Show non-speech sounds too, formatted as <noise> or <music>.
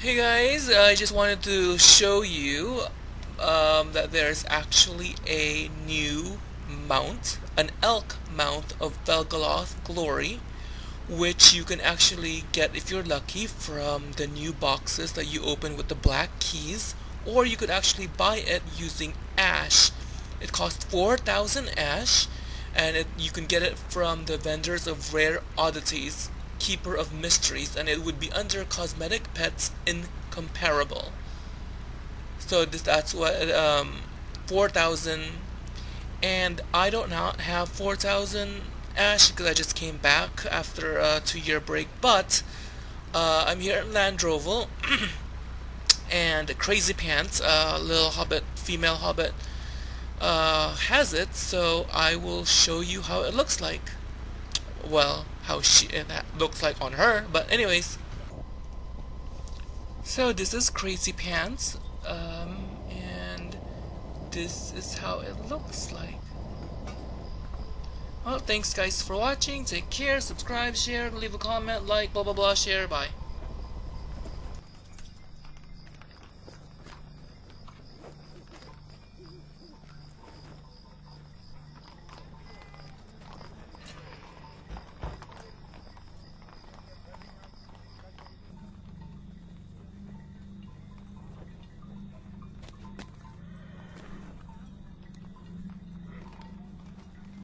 Hey guys, I just wanted to show you um, that there's actually a new mount, an elk mount of Vel'Galoth Glory, which you can actually get if you're lucky from the new boxes that you open with the black keys, or you could actually buy it using Ash. It costs 4,000 Ash, and it, you can get it from the vendors of rare oddities Keeper of Mysteries, and it would be under Cosmetic Pets Incomparable. So this, that's what, um, 4,000, and I don't not have 4,000 Ash because I just came back after a two-year break, but uh, I'm here in Landroval, <clears throat> and Crazy Pants, a uh, little hobbit, female hobbit, uh, has it, so I will show you how it looks like. Well, how she that looks like on her. But anyways, so this is Crazy Pants, um, and this is how it looks like. Well, thanks guys for watching. Take care, subscribe, share, leave a comment, like, blah blah blah, share, bye.